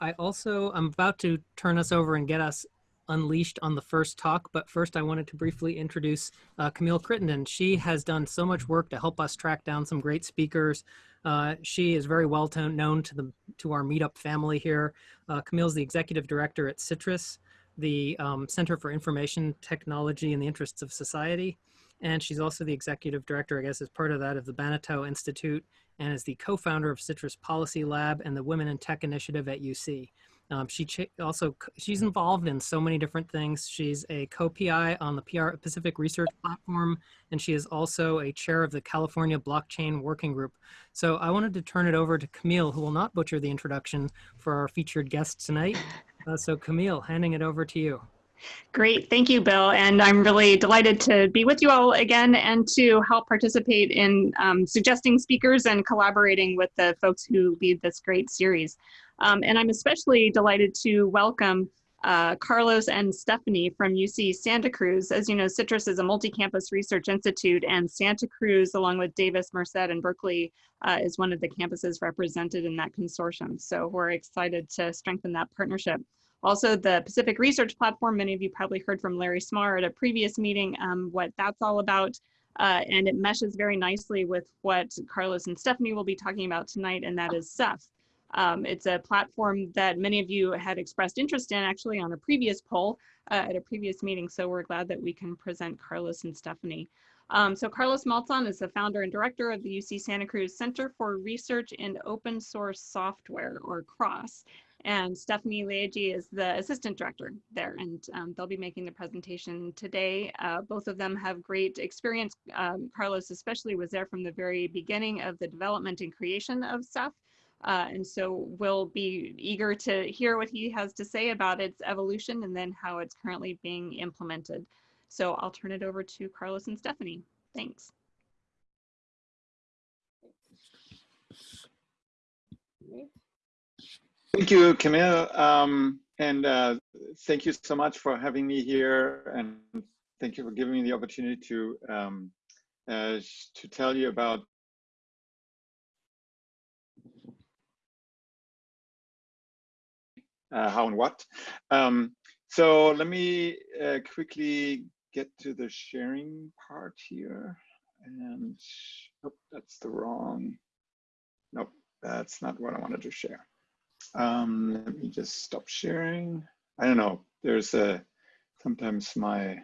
I also, I'm about to turn us over and get us unleashed on the first talk, but first I wanted to briefly introduce uh, Camille Crittenden. She has done so much work to help us track down some great speakers. Uh, she is very well known to the to our meetup family here. Uh, Camille's the executive director at CITRIS, the um, Center for Information Technology in the Interests of Society. And she's also the executive director, I guess, as part of that of the Banatao Institute and is the co-founder of CITRIS Policy Lab and the Women in Tech Initiative at UC. Um, she also, she's involved in so many different things. She's a co-PI on the PR Pacific Research Platform, and she is also a chair of the California Blockchain Working Group. So I wanted to turn it over to Camille, who will not butcher the introduction for our featured guest tonight. Uh, so Camille, handing it over to you. Great, thank you, Bill. And I'm really delighted to be with you all again and to help participate in um, suggesting speakers and collaborating with the folks who lead this great series. Um, and I'm especially delighted to welcome uh, Carlos and Stephanie from UC Santa Cruz. As you know, CITRIS is a multi-campus research institute and Santa Cruz, along with Davis, Merced, and Berkeley, uh, is one of the campuses represented in that consortium. So we're excited to strengthen that partnership. Also, the Pacific Research Platform, many of you probably heard from Larry Smarr at a previous meeting um, what that's all about. Uh, and it meshes very nicely with what Carlos and Stephanie will be talking about tonight, and that is Ceph. Um, it's a platform that many of you had expressed interest in actually on a previous poll uh, at a previous meeting. So we're glad that we can present Carlos and Stephanie. Um, so Carlos Maltzahn is the founder and director of the UC Santa Cruz Center for Research in Open Source Software, or CROSS. And Stephanie Lieggi is the assistant director there, and um, they'll be making the presentation today. Uh, both of them have great experience. Um, Carlos especially was there from the very beginning of the development and creation of Ceph. Uh, and so we'll be eager to hear what he has to say about its evolution and then how it's currently being implemented. So I'll turn it over to Carlos and Stephanie. Thanks. Thank you, Camille. Um, and uh, thank you so much for having me here. And thank you for giving me the opportunity to, um, uh, to tell you about uh, how and what. Um, so let me uh, quickly get to the sharing part here. And oh, that's the wrong, nope, that's not what I wanted to share. Um, let me just stop sharing. I don't know, there's a, sometimes my,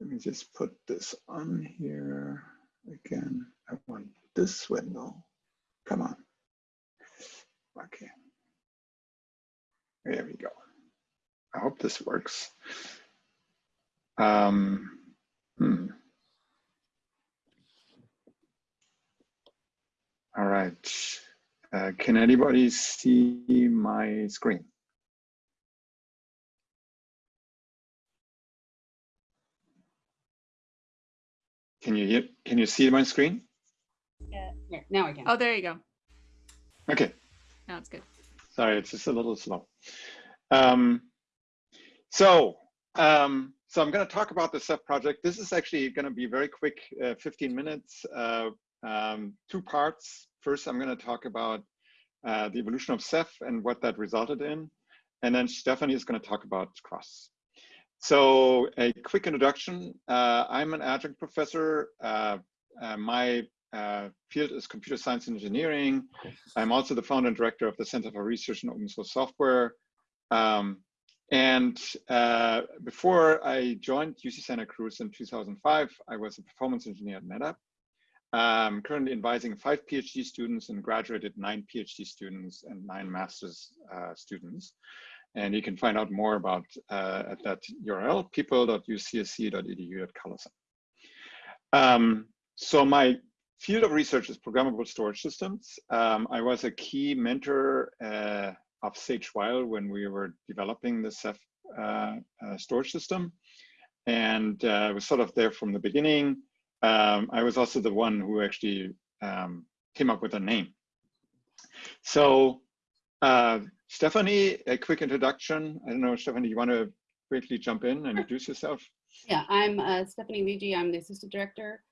let me just put this on here again. I want this window. Come on. Okay. There we go. I hope this works. Um, hmm. All right. Uh, can anybody see my screen? Can you hear, can you see my screen? Yeah, yeah, now I can. Oh, there you go. Okay. Now it's good. Sorry, it's just a little slow. Um, so, um, so I'm going to talk about the Ceph project. This is actually going to be very quick, uh, 15 minutes, uh, um, two parts. First, I'm going to talk about uh, the evolution of Ceph and what that resulted in. And then Stephanie is going to talk about CROSS. So a quick introduction. Uh, I'm an adjunct professor. Uh, uh my uh, field is computer science and engineering. I'm also the founder and director of the Center for Research in Open Source Software. Um, and uh, before I joined UC Santa Cruz in 2005, I was a performance engineer at NetApp. I'm currently advising five PhD students and graduated nine PhD students and nine master's uh, students. And you can find out more about uh, at that URL, people.ucsc.edu at Um, so my field of research is programmable storage systems. Um, I was a key mentor uh, of Sage Weil when we were developing the Ceph uh, uh, storage system. And uh, I was sort of there from the beginning um, I was also the one who actually um, came up with a name. So uh, Stephanie, a quick introduction. I don't know, Stephanie, you want to quickly jump in and introduce yourself? Yeah, I'm uh, Stephanie Lieggi. I'm the assistant director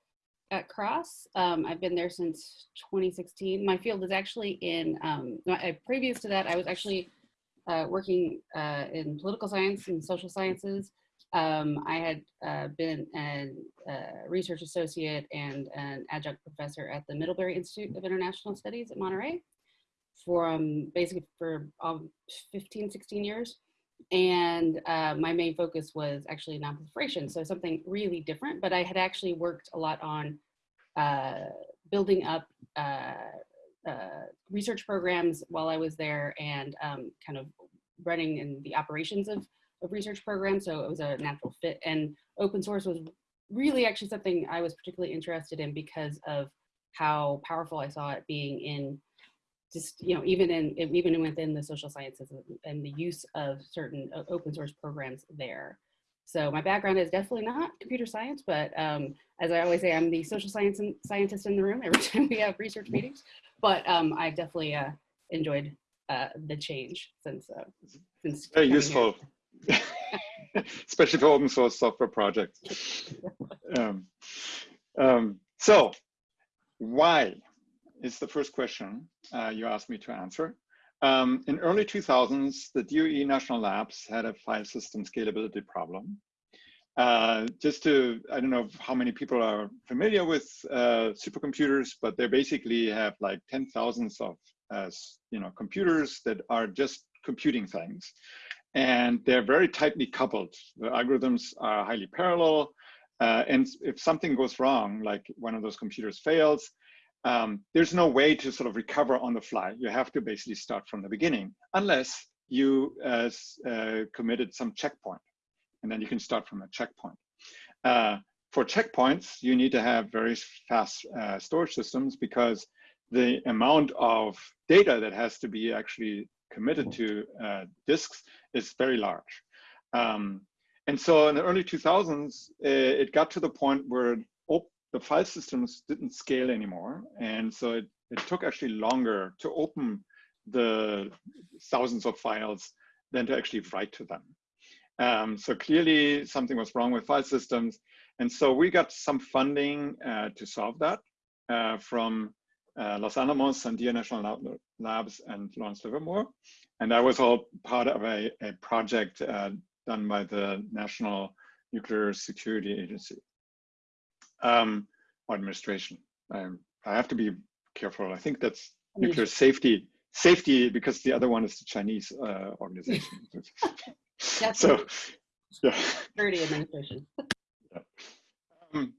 at Cross. Um, I've been there since 2016. My field is actually in, um, no, previous to that, I was actually uh, working uh, in political science and social sciences. Um, I had uh, been a uh, research associate and an adjunct professor at the Middlebury Institute of International Studies at Monterey for um, basically for um, 15, 16 years. And uh, my main focus was actually non-proliferation, so something really different. But I had actually worked a lot on uh, building up uh, uh, research programs while I was there and um, kind of running in the operations of, research program, So it was a natural fit. And open source was really actually something I was particularly interested in because of how powerful I saw it being in just, you know, even in, even within the social sciences and the use of certain open source programs there. So my background is definitely not computer science, but um, as I always say, I'm the social science and scientist in the room every time we have research meetings. But um, I definitely uh, enjoyed uh, the change since uh, since very useful, especially for open source software projects. Um, um, so, why is the first question uh, you asked me to answer. Um, in early 2000s, the DOE National Labs had a file system scalability problem. Uh, just to, I don't know how many people are familiar with uh, supercomputers, but they basically have like 10,000s of, uh, you know, computers that are just computing things. And they're very tightly coupled. The algorithms are highly parallel. Uh, and if something goes wrong, like one of those computers fails, um, there's no way to sort of recover on the fly. You have to basically start from the beginning, unless you uh, uh, committed some checkpoint, and then you can start from a checkpoint. Uh, for checkpoints, you need to have very fast uh, storage systems because the amount of data that has to be actually committed to uh, disks is very large. Um, and so in the early 2000s, it got to the point where the file systems didn't scale anymore. And so it, it took actually longer to open the thousands of files than to actually write to them. Um, so clearly something was wrong with file systems. And so we got some funding uh, to solve that uh, from uh, Los Alamos and Sandia National Labs and Lawrence Livermore. And that was all part of a, a project uh, done by the National Nuclear Security Agency um, administration. Um, I have to be careful. I think that's nuclear safety, safety because the other one is the Chinese uh, organization. so, yeah. Security administration. yeah. Um,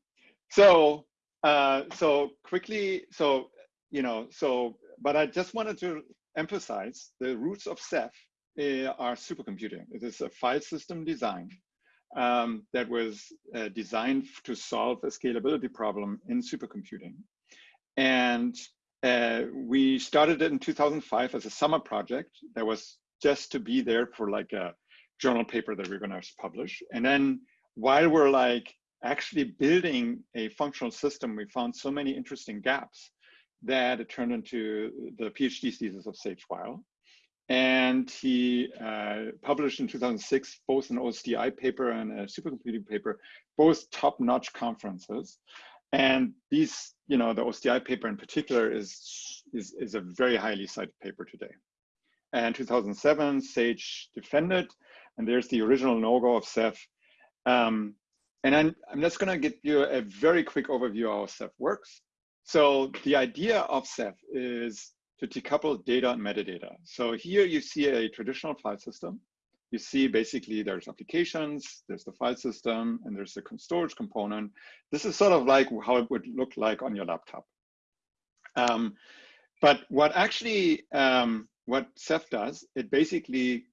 so, uh, so quickly, so, you know, so, but I just wanted to emphasize the roots of Ceph uh, are supercomputing. It is a file system design um, that was uh, designed to solve a scalability problem in supercomputing. And uh, we started it in 2005 as a summer project that was just to be there for like a journal paper that we are going to publish. And then while we're like actually building a functional system, we found so many interesting gaps that it turned into the PhD thesis of Sage Weil and he uh, published in 2006 both an OSDI paper and a supercomputing paper, both top-notch conferences. And these, you know, the OSDI paper in particular is, is, is a very highly cited paper today. And 2007, Sage defended, and there's the original no-go of Ceph. Um, and I'm, I'm just gonna give you a very quick overview of how Ceph works. So the idea of Ceph is to decouple data and metadata. So here you see a traditional file system. You see basically there's applications, there's the file system, and there's the storage component. This is sort of like how it would look like on your laptop. Um, but what actually, um, what Ceph does, it basically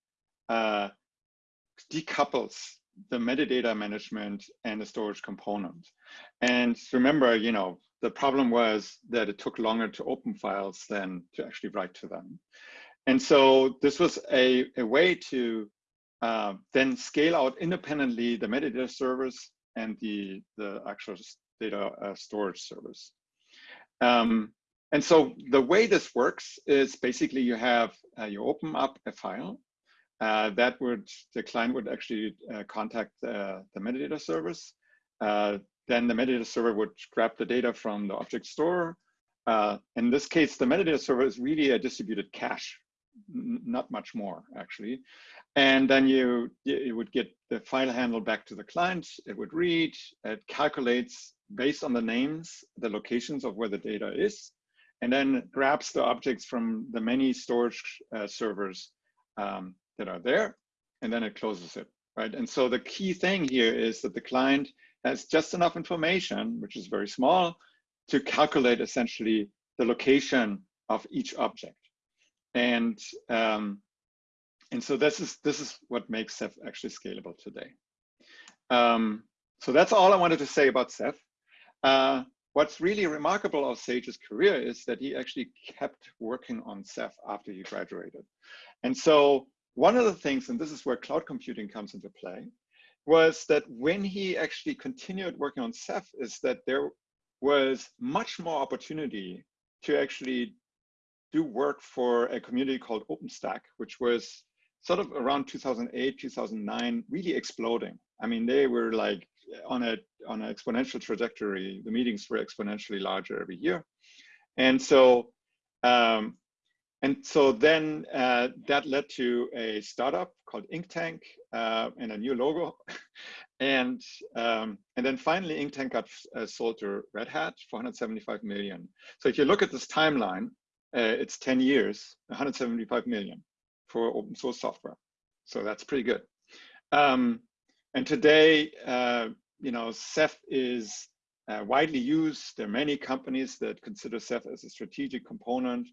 uh, decouples the metadata management and the storage component. And remember, you know, the problem was that it took longer to open files than to actually write to them. And so this was a, a way to uh, then scale out independently the metadata service and the, the actual data uh, storage service. Um, and so the way this works is basically you have, uh, you open up a file uh, that would, the client would actually uh, contact uh, the metadata service uh, then the metadata server would grab the data from the object store. Uh, in this case, the metadata server is really a distributed cache, not much more actually. And then you, you would get the file handle back to the client. It would read, it calculates based on the names, the locations of where the data is, and then grabs the objects from the many storage uh, servers um, that are there, and then it closes it, right? And so the key thing here is that the client has just enough information, which is very small, to calculate essentially the location of each object. And um, and so this is this is what makes Ceph actually scalable today. Um, so that's all I wanted to say about Ceph. Uh, what's really remarkable of Sage's career is that he actually kept working on Ceph after he graduated. And so one of the things, and this is where cloud computing comes into play, was that when he actually continued working on Ceph is that there was much more opportunity to actually do work for a community called OpenStack, which was sort of around 2008, 2009, really exploding. I mean, they were like on a on an exponential trajectory. The meetings were exponentially larger every year, and so um, and so then uh, that led to a startup called Inktank uh, and a new logo, and um, and then finally Inktank got uh, sold to Red Hat for 175 million. So if you look at this timeline, uh, it's 10 years, 175 million for open source software. So that's pretty good. Um, and today, uh, you know, Ceph is uh, widely used. There are many companies that consider Ceph as a strategic component.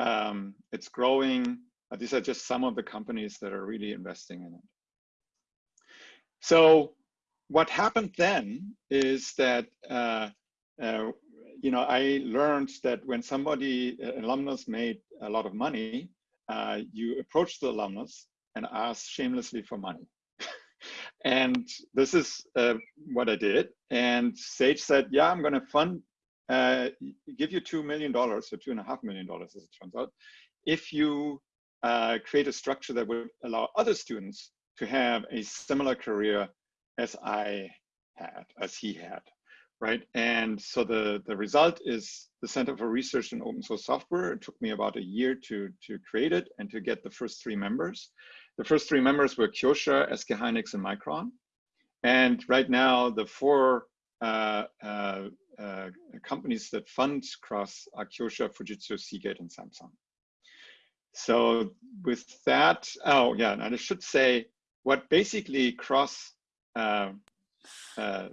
Um, it's growing. Uh, these are just some of the companies that are really investing in it. So what happened then is that, uh, uh, you know, I learned that when somebody, alumnus made a lot of money, uh, you approach the alumnus and ask shamelessly for money. and this is uh, what I did. And Sage said, yeah, I'm going to fund, uh, give you $2 million or two and a half million dollars as it turns out, if you uh, create a structure that would allow other students to have a similar career as I had, as he had right? And so the, the result is the Center for Research in Open Source Software. It took me about a year to, to create it and to get the first three members. The first three members were Kioxia, SK Hynix, and Micron. And right now, the four uh, uh, uh, companies that fund CROSS are Kioxia, Fujitsu, Seagate, and Samsung. So with that, oh yeah, and I should say what basically CROSS uh, uh,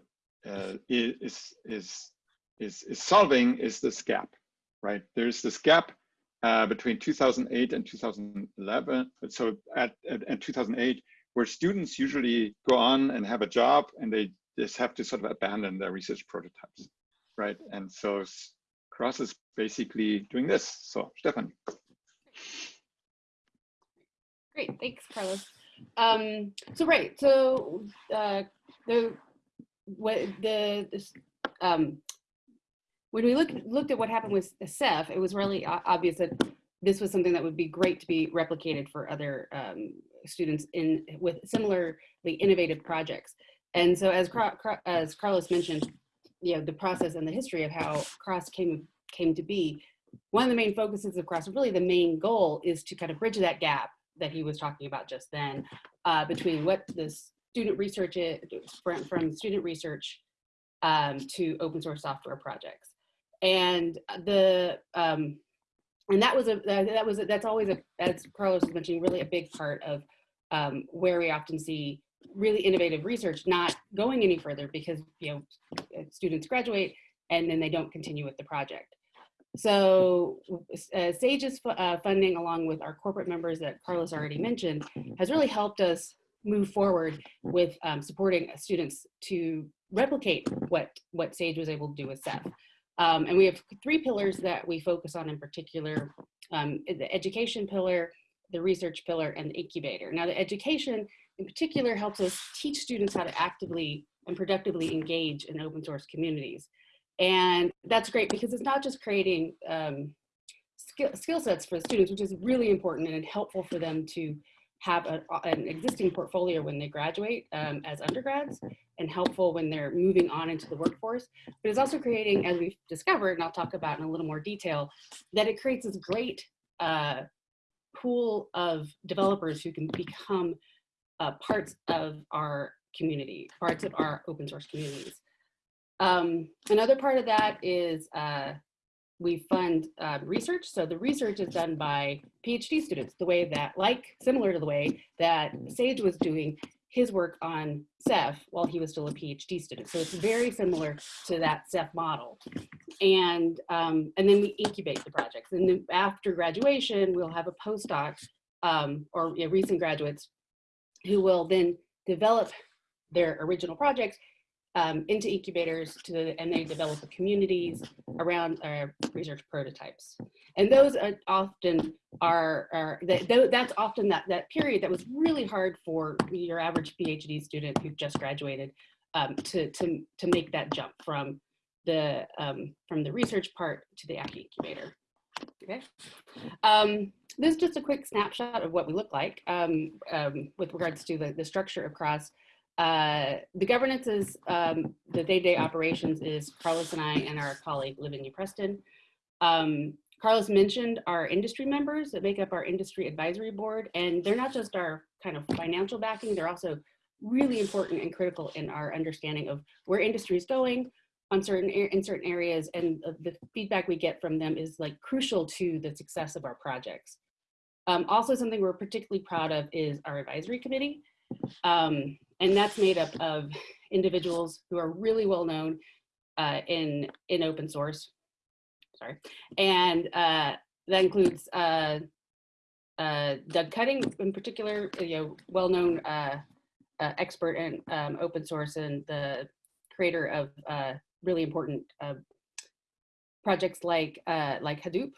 uh, is, is, is, is solving is this gap, right? There's this gap uh, between 2008 and 2011. So at, at, at 2008, where students usually go on and have a job and they just have to sort of abandon their research prototypes, right? And so CROSS is basically doing this. So Stefan. Great, thanks, Carlos. Um, so right, so uh, the what the, um, when we looked looked at what happened with Ceph, it was really obvious that this was something that would be great to be replicated for other um, students in with similarly innovative projects. And so, as as Carlos mentioned, you know, the process and the history of how CROSS came came to be. One of the main focuses of CROSS, really the main goal, is to kind of bridge that gap that he was talking about just then uh, between what the student research from, from student research um, to open source software projects. And the um, and that was a that was a, that's always a as Carlos was mentioning really a big part of um, where we often see really innovative research not going any further because you know students graduate and then they don't continue with the project. So uh, Sage's uh, funding along with our corporate members that Carlos already mentioned has really helped us move forward with um, supporting students to replicate what, what SAGE was able to do with Ceph. Um, and we have three pillars that we focus on in particular, um, the education pillar, the research pillar, and the incubator. Now the education in particular helps us teach students how to actively and productively engage in open source communities. And that's great because it's not just creating um, skill, skill sets for the students, which is really important and helpful for them to have a, an existing portfolio when they graduate um, as undergrads and helpful when they're moving on into the workforce. But it's also creating, as we've discovered, and I'll talk about in a little more detail, that it creates this great uh, pool of developers who can become uh, parts of our community, parts of our open source communities. Um, another part of that is uh, we fund uh, research. So the research is done by PhD students, the way that, like, similar to the way that Sage was doing his work on Ceph while he was still a PhD student. So it's very similar to that Ceph model. And, um, and then we incubate the projects. And after graduation, we'll have a postdoc um, or you know, recent graduates who will then develop their original projects um, into incubators to, and they develop the communities around uh, research prototypes. And those are often are, are that, that's often that, that period that was really hard for your average PhD student who just graduated um, to, to, to make that jump from the, um, from the research part to the incubator. Okay. This is just a quick snapshot of what we look like um, um, with regards to the, the structure of CROSS. Uh, the governance is, um, the day-to-day -day operations is Carlos and I and our colleague Lavinia Preston. Um, Carlos mentioned our industry members that make up our industry advisory board, and they're not just our kind of financial backing, they're also really important and critical in our understanding of where industry is going on certain in certain areas, and the feedback we get from them is like crucial to the success of our projects. Um, also, something we're particularly proud of is our advisory committee. Um, and that's made up of individuals who are really well known uh, in, in open source. Sorry. And uh, that includes uh, uh Doug Cutting in particular, you know, well-known uh, uh, expert in um, open source and the creator of really important projects like, like Hadoop.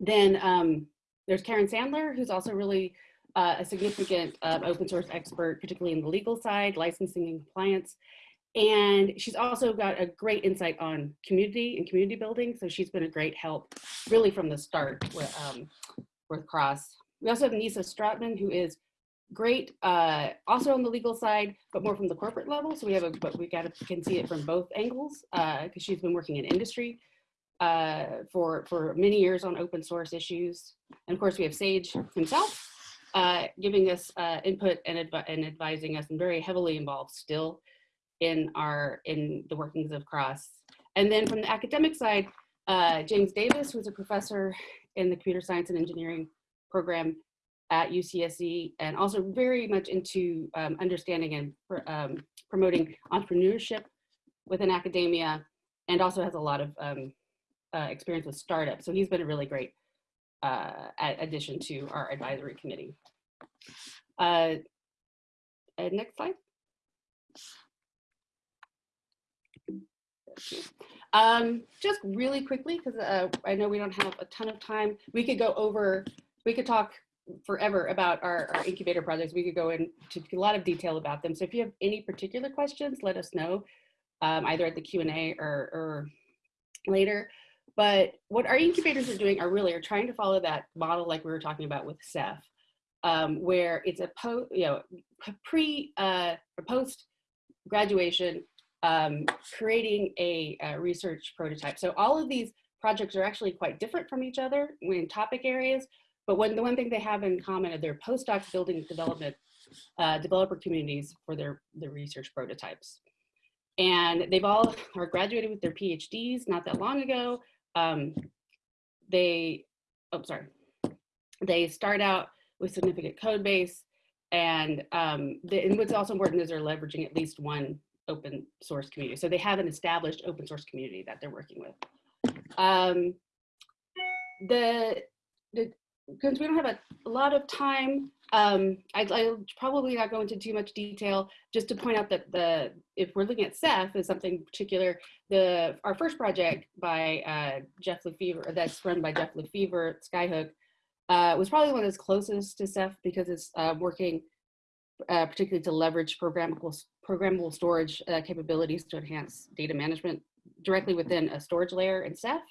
Then um, there's Karen Sandler, who's also really uh, a significant uh, open source expert, particularly in the legal side, licensing and compliance. And she's also got a great insight on community and community building. So she's been a great help really from the start with, um, with CROSS. We also have Nissa Strottman, who is great, uh, also on the legal side, but more from the corporate level. So we have a, but we got to, can see it from both angles because uh, she's been working in industry uh, for, for many years on open source issues. And of course we have Sage himself, uh, giving us uh, input and, and advising us and very heavily involved still in our in the workings of CROSS. And then from the academic side, uh, James Davis, who's a professor in the computer science and engineering program at UCSC, and also very much into um, understanding and pr um, promoting entrepreneurship within academia, and also has a lot of um, uh, experience with startups. So he's been a really great uh, addition to our advisory committee. Uh, uh, next slide. Um, just really quickly, because uh, I know we don't have a ton of time, we could go over, we could talk forever about our, our incubator projects. We could go into a lot of detail about them. So if you have any particular questions, let us know, um, either at the Q&A or, or later. But what our incubators are doing are really are trying to follow that model like we were talking about with Ceph, um, where it's a po you know pre uh, or post graduation um, creating a, a, research prototype. So all of these projects are actually quite different from each other in topic areas, but when the one thing they have in common are their postdoc building development uh, developer communities for their, their research prototypes. And they've all are graduated with their PhDs not that long ago um, they, oh, sorry, they start out with significant code base and, um, the, and what's also important is they're leveraging at least one open source community. So they have an established open source community that they're working with. Um, the, the, because we don't have a, a lot of time, um, I, will probably not go into too much detail, just to point out that the if we're looking at Ceph as something particular, the our first project by uh, Jeff Lefevre, that's run by Jeff Lefevre Skyhook, uh, was probably one that's closest to Ceph because it's uh, working uh, particularly to leverage programmable programmable storage uh, capabilities to enhance data management directly within a storage layer in Ceph.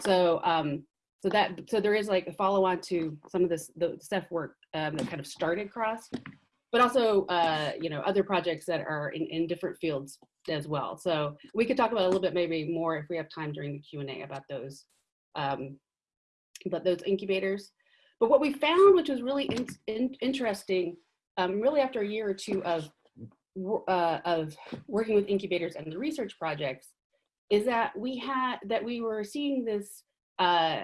So um, so that so there is like a follow on to some of this the stuff work um, that kind of started cross but also uh, you know other projects that are in, in different fields as well. So we could talk about a little bit maybe more if we have time during the q&a about those um, but those incubators. But what we found which was really in, in, interesting um, really after a year or two of uh, of working with incubators and the research projects is that we had that we were seeing this uh,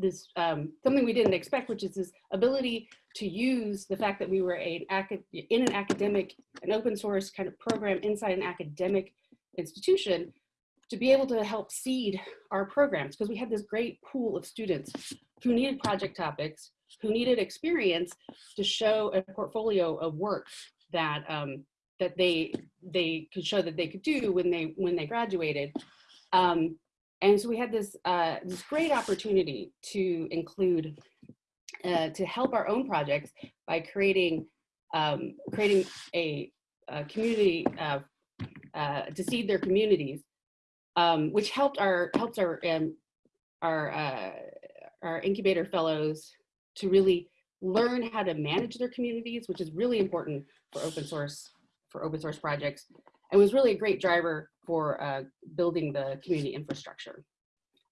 this um, something we didn't expect, which is this ability to use the fact that we were a, in an academic, an open source kind of program inside an academic institution to be able to help seed our programs because we had this great pool of students who needed project topics, who needed experience to show a portfolio of work that um, that they they could show that they could do when they when they graduated. Um, and so we had this uh, this great opportunity to include uh, to help our own projects by creating um, creating a, a community uh, uh to seed their communities, um, which helped our helps our um, our uh, our incubator fellows to really learn how to manage their communities, which is really important for open source for open source projects and was really a great driver for uh, building the community infrastructure.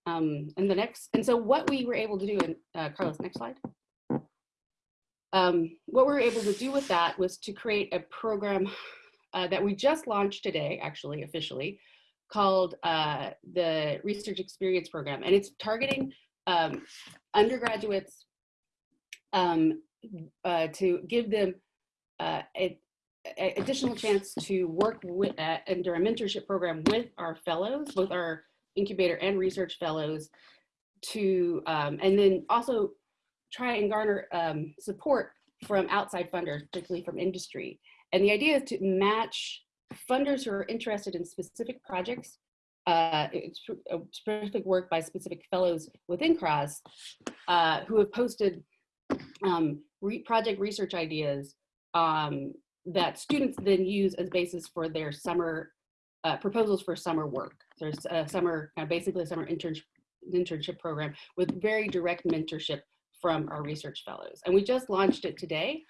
Um, and the next, and so what we were able to do, and uh, Carlos, next slide. Um, what we were able to do with that was to create a program uh, that we just launched today, actually officially, called uh, the Research Experience Program. And it's targeting um, undergraduates um, uh, to give them uh, a, additional chance to work with, uh, under a mentorship program with our fellows, both our incubator and research fellows to, um, and then also try and garner um, support from outside funders, particularly from industry. And the idea is to match funders who are interested in specific projects, uh, specific work by specific fellows within CROSS uh, who have posted um, re project research ideas um, that students then use as basis for their summer uh, proposals for summer work. There's a summer, uh, basically a summer internship, internship program with very direct mentorship from our research fellows. And we just launched it today.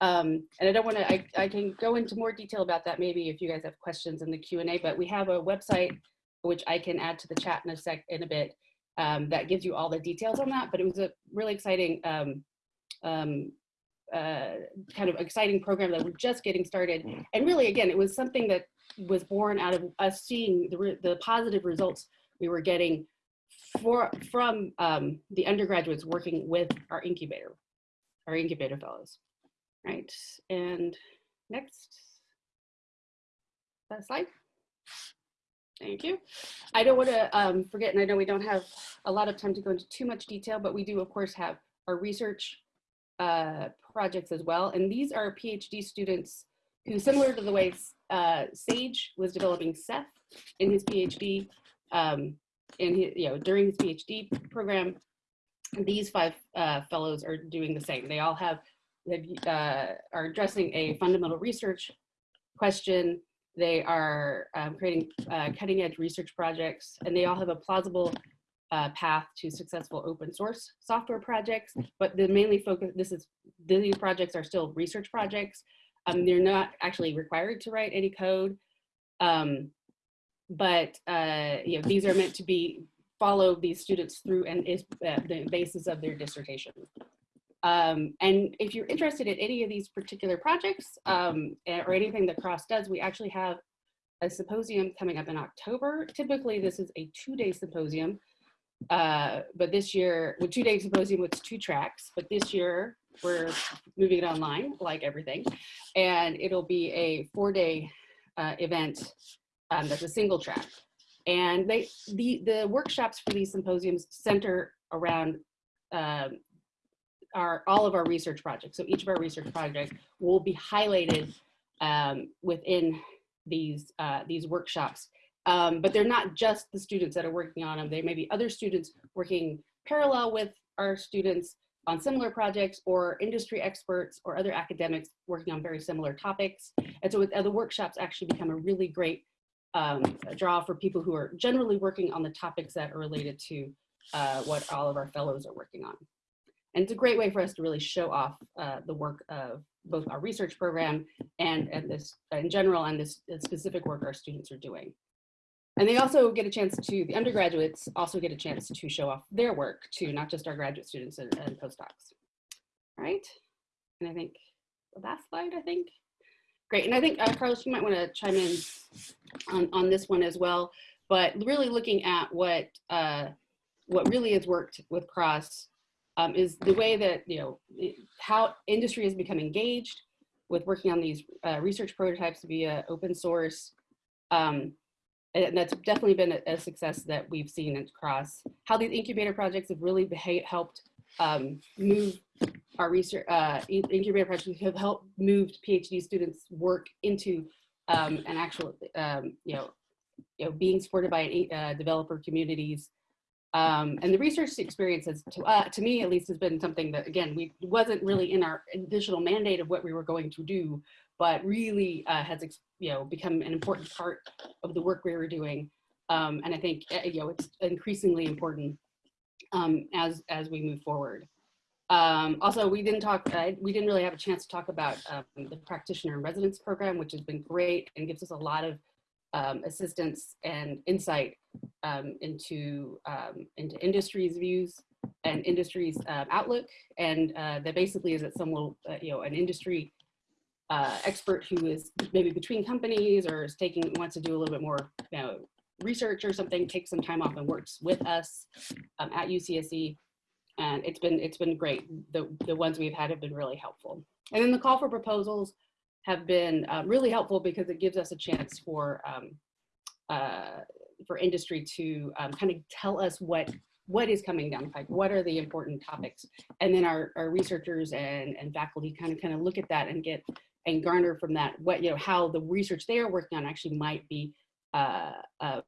Um, and I don't want to, I, I can go into more detail about that maybe if you guys have questions in the Q&A, but we have a website which I can add to the chat in a sec, in a bit, um, that gives you all the details on that. But it was a really exciting um, um, uh, kind of exciting program that we're just getting started. Mm. And really, again, it was something that was born out of us seeing the, the positive results we were getting for, from um, the undergraduates working with our incubator, our incubator fellows, right? And next slide. Thank you. I don't want to um, forget, and I know we don't have a lot of time to go into too much detail, but we do, of course, have our research uh, projects as well. And these are PhD students who, similar to the way uh, Sage was developing Ceph in his PhD, um, in his, you know, during his PhD program, these five uh, fellows are doing the same. They all have, uh, are addressing a fundamental research question. They are um, creating uh, cutting edge research projects, and they all have a plausible uh, path to successful open source software projects, but the mainly focus, this is, these projects are still research projects. Um, they're not actually required to write any code, um, but uh, you know, these are meant to be, follow these students through and is uh, the basis of their dissertation. Um, and if you're interested in any of these particular projects um, or anything that CROSS does, we actually have a symposium coming up in October. Typically, this is a two-day symposium uh, but this year, with two day symposium it's two tracks, but this year we're moving it online like everything. And it'll be a four day uh, event um, that's a single track. And they the, the workshops for these symposiums center around um, our all of our research projects. So each of our research projects will be highlighted um, within these uh, these workshops um, but they're not just the students that are working on them. There may be other students working parallel with our students on similar projects or industry experts or other academics working on very similar topics. And so with the workshops actually become a really great um, draw for people who are generally working on the topics that are related to uh, what all of our fellows are working on. And it's a great way for us to really show off uh, the work of both our research program and, and this in general and this specific work our students are doing. And they also get a chance to, the undergraduates also get a chance to show off their work to not just our graduate students and, and postdocs. All right, and I think the last slide, I think. Great, and I think uh, Carlos, you might want to chime in on, on this one as well, but really looking at what uh, what really has worked with CROSS um, is the way that, you know, it, how industry has become engaged with working on these uh, research prototypes via open source. Um, and that's definitely been a, a, success that we've seen across how these incubator projects have really helped um, move our research, uh, incubator projects have helped move PhD students work into um, an actual, um, you know, you know, being supported by uh, developer communities. Um, and the research experience has, to, uh, to me at least, has been something that, again, we wasn't really in our additional mandate of what we were going to do, but really uh, has you know become an important part of the work we were doing. Um, and I think eh, you know it's increasingly important um, as as we move forward. Um, also, we didn't talk. Uh, we didn't really have a chance to talk about um, the practitioner in residence program, which has been great and gives us a lot of um, assistance and insight um, into into industry's views and industry's uh, outlook. And uh, that basically is that some will, uh, you know, an industry uh, expert who is maybe between companies or is taking wants to do a little bit more you know, research or something, takes some time off and works with us um, at UCSC. And it's been it's been great. The the ones we've had have been really helpful. And then the call for proposals have been uh, really helpful because it gives us a chance for um, uh, for industry to um, kind of tell us what what is coming down the pipe, what are the important topics, and then our, our researchers and, and faculty kind of kind of look at that and get and garner from that what you know how the research they are working on actually might be uh, um,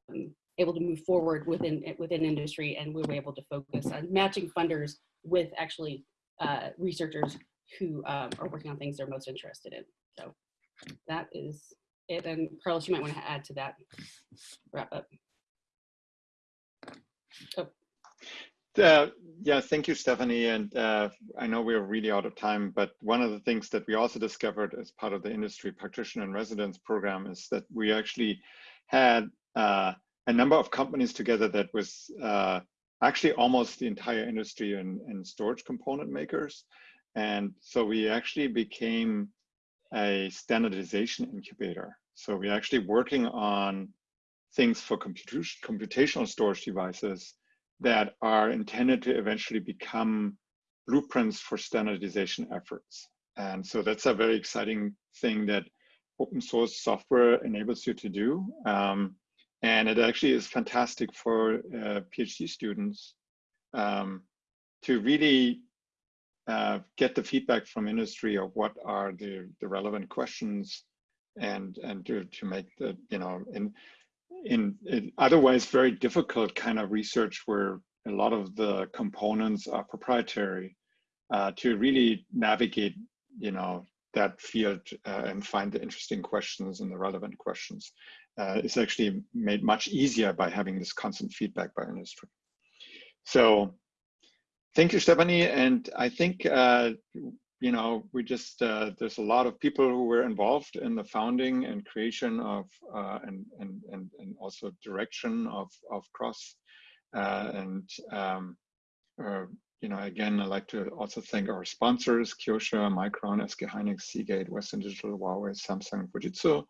able to move forward within within industry and we were able to focus on matching funders with actually uh, researchers who um, are working on things they're most interested in. So that is it. And carlos you might want to add to that wrap up. Oh. Uh, yeah, thank you, Stephanie. And uh, I know we're really out of time, but one of the things that we also discovered as part of the industry practitioner and residence program is that we actually had uh, a number of companies together that was uh, actually almost the entire industry and, and storage component makers. And so we actually became a standardization incubator. So we're actually working on things for computational storage devices that are intended to eventually become blueprints for standardization efforts. And so that's a very exciting thing that open source software enables you to do. Um, and it actually is fantastic for uh, PhD students um, to really uh, get the feedback from industry of what are the, the relevant questions and and to, to make the, you know, in in, in otherwise very difficult kind of research where a lot of the components are proprietary uh, to really navigate, you know, that field uh, and find the interesting questions and the relevant questions uh, is actually made much easier by having this constant feedback by industry. So thank you, Stephanie. And I think uh, you know, we just, uh, there's a lot of people who were involved in the founding and creation of, uh, and, and, and, and also direction of, of CROSS. Uh, and, um, uh, you know, again, I'd like to also thank our sponsors, Kioxia, Micron, SK Hynix, Seagate, Western Digital, Huawei, Samsung, Fujitsu,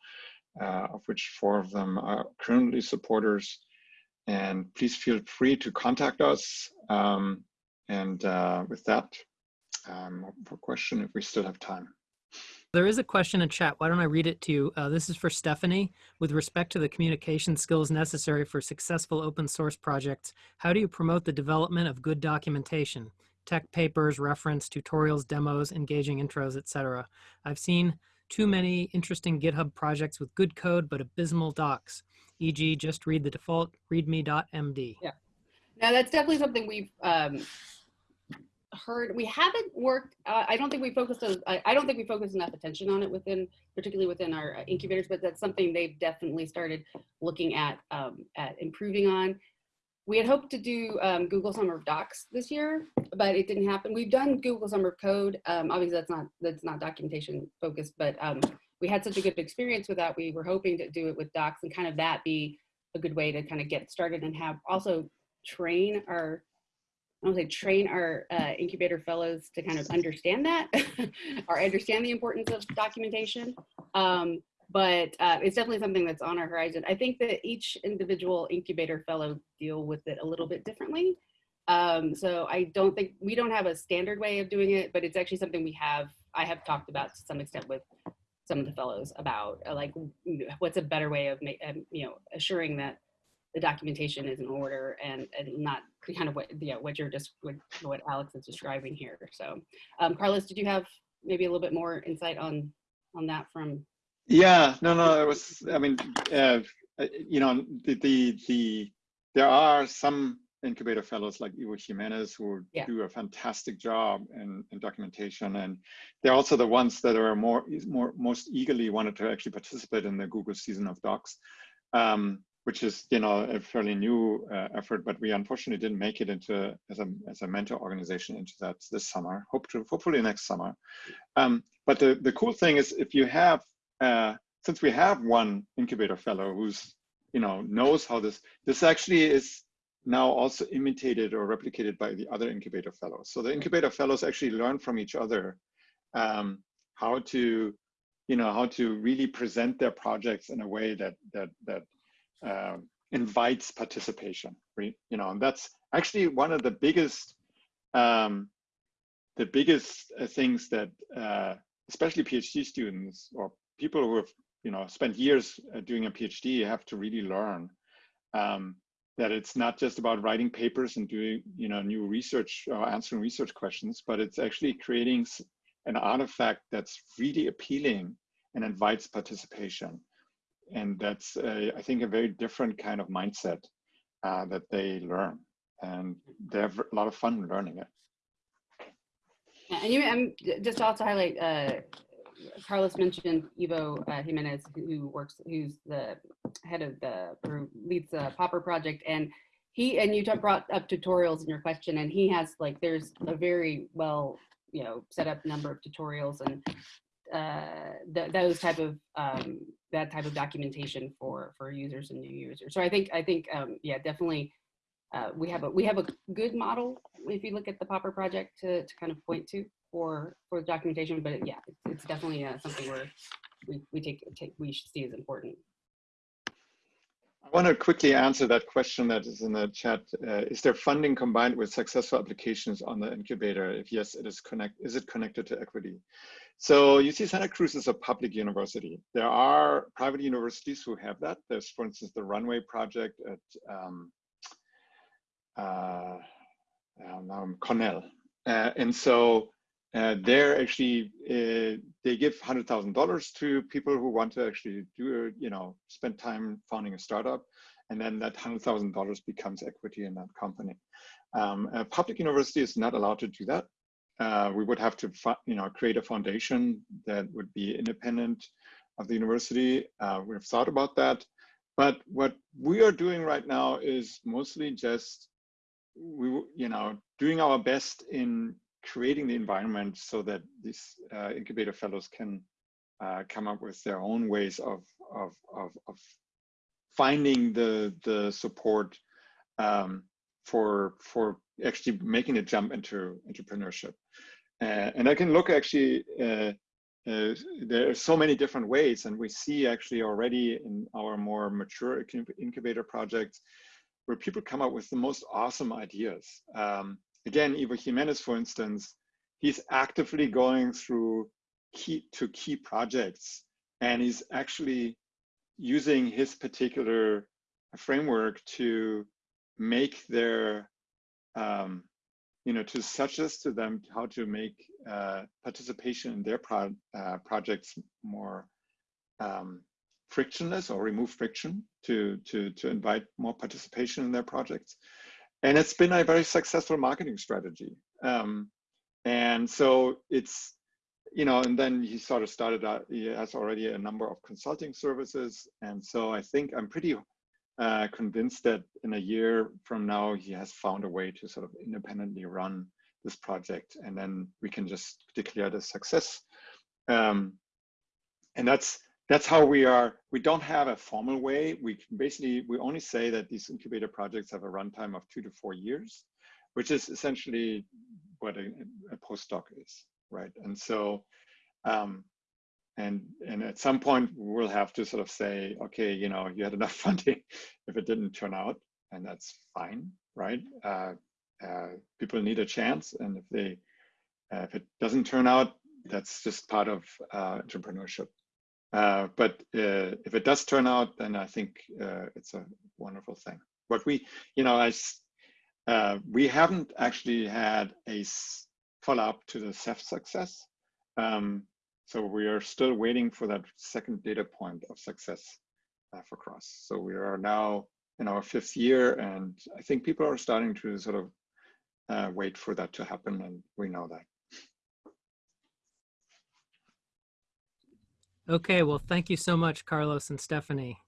uh, of which four of them are currently supporters. And please feel free to contact us. Um, and uh, with that, um, for question if we still have time. There is a question in chat. Why don't I read it to you? Uh, this is for Stephanie. With respect to the communication skills necessary for successful open source projects, how do you promote the development of good documentation? Tech papers, reference, tutorials, demos, engaging intros, etc. I've seen too many interesting GitHub projects with good code but abysmal docs, e.g. just read the default readme.md. Yeah. Now that's definitely something we've um, heard we haven't worked uh, i don't think we focused on I, I, don't think we focused enough attention on it within particularly within our uh, incubators but that's something they've definitely started looking at um, at improving on we had hoped to do um, Google Summer of Docs this year, but it didn't happen. We've done Google Summer of Code. Um, obviously, that's not that's not documentation focused, but um, we had such a good experience with that. We were hoping to do it with Docs and kind of that be a good way to kind of get started and have also train our I don't say train our uh, incubator fellows to kind of understand that or understand the importance of documentation. Um, but uh, it's definitely something that's on our horizon. I think that each individual incubator fellow deal with it a little bit differently. Um, so I don't think we don't have a standard way of doing it, but it's actually something we have. I have talked about to some extent with some of the fellows about uh, like what's a better way of um, you know assuring that the documentation is in order and and not kind of what yeah what you're just what, what Alex is describing here. So um, Carlos, did you have maybe a little bit more insight on on that from yeah, no, no, it was, I mean, uh, you know, the, the, the, there are some incubator fellows like Ivo Jimenez who yeah. do a fantastic job in, in, documentation. And they're also the ones that are more, more, most eagerly wanted to actually participate in the Google season of docs, um, which is, you know, a fairly new uh, effort, but we unfortunately didn't make it into as a, as a mentor organization into that this summer, hope to, hopefully next summer. Um, but the, the cool thing is if you have uh, since we have one incubator fellow who's you know knows how this this actually is now also imitated or replicated by the other incubator fellows. So the incubator fellows actually learn from each other um, how to you know how to really present their projects in a way that that that uh, invites participation right you know and that's actually one of the biggest um, the biggest uh, things that uh, especially phd students or people who have you know spent years uh, doing a PhD have to really learn um, that it's not just about writing papers and doing you know new research or answering research questions, but it's actually creating an artifact that's really appealing and invites participation. And that's a, I think a very different kind of mindset uh, that they learn, and they have a lot of fun learning it. And you, I'm just also highlight. Uh, Carlos mentioned Ivo uh, Jimenez, who works, who's the head of the, or leads the Popper project. And he, and you brought up tutorials in your question, and he has like, there's a very well, you know, set up number of tutorials and uh, th those type of, um, that type of documentation for, for users and new users. So I think, I think, um, yeah, definitely uh, we have a, we have a good model if you look at the Popper project to, to kind of point to for for documentation, but yeah, it's, it's definitely uh, something where we, we take, take we should see as important. I want to quickly answer that question that is in the chat. Uh, is there funding combined with successful applications on the incubator? If yes, it is connect. Is it connected to equity? So UC Santa Cruz is a public university. There are private universities who have that. There's, for instance, the Runway Project at um, uh, um, Cornell. Uh, and so uh, they're actually uh, they give hundred thousand dollars to people who want to actually do you know spend time founding a startup, and then that hundred thousand dollars becomes equity in that company. Um, a public university is not allowed to do that. Uh, we would have to you know create a foundation that would be independent of the university. Uh, we've thought about that, but what we are doing right now is mostly just we you know doing our best in creating the environment so that these uh, incubator fellows can uh, come up with their own ways of, of, of, of finding the, the support um, for, for actually making a jump into entrepreneurship. Uh, and I can look actually, uh, uh, there are so many different ways and we see actually already in our more mature incubator projects where people come up with the most awesome ideas. Um, again, Ivo Jimenez, for instance, he's actively going through key to key projects and he's actually using his particular framework to make their um, you know to suggest to them how to make uh, participation in their pro uh, projects more um, frictionless or remove friction to to to invite more participation in their projects and it's been a very successful marketing strategy. Um, and so it's, you know, and then he sort of started out, he has already a number of consulting services. And so I think I'm pretty uh, convinced that in a year from now he has found a way to sort of independently run this project, and then we can just declare the success. Um, and that's that's how we are. We don't have a formal way. We can basically we only say that these incubator projects have a runtime of two to four years, which is essentially what a, a postdoc is, right? And so, um, and and at some point we'll have to sort of say, okay, you know, you had enough funding if it didn't turn out, and that's fine, right? Uh, uh, people need a chance, and if they uh, if it doesn't turn out, that's just part of uh, entrepreneurship. Uh, but uh, if it does turn out, then I think it's a wonderful thing. But we, you know, uh, we haven't actually had a follow-up to the Ceph success. Um, so we are still waiting for that second data point of success uh, for CROSS. So we are now in our fifth year, and I think people are starting to sort of uh, wait for that to happen, and we know that. Okay, well, thank you so much, Carlos and Stephanie.